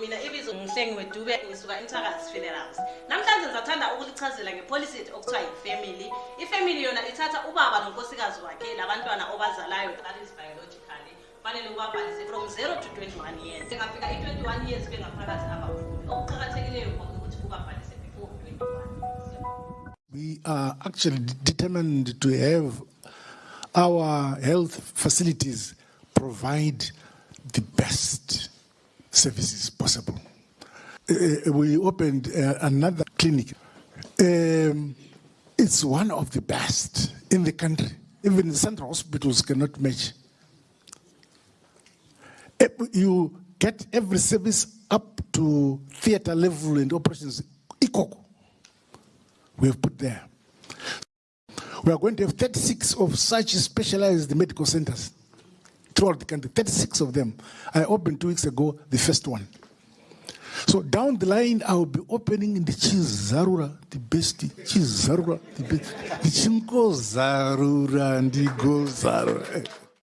mina ibizo wedube ngisuka namhlanje ngizathanda ukulichazela ngepolicy okuthiwa yi-family. Ifamily yona ithatha ubaba nonkosikazi wakhe labantwana obazalayo that is biologically. Fanele ubabhalise from 0 to 21 years. Engafika i-21 years bengaphakathi abaphumi okuqakathekileyo ukuthi ubabhalise before 21 We are actually determined to have our health facilities provide the best services possible. Uh, we opened uh, another clinic. Um, it's one of the best in the country. Even the central hospitals cannot match. You get every service up to theater level and operations equal we have put there. We are going to have 36 of such specialized medical centers throughout the country, 36 of them. I opened two weeks ago the first one. So down the line, I will be opening in the Cheese Zarura, the best Cheese Zarura, the best, the Chinko Zarura, and the Go Zarura.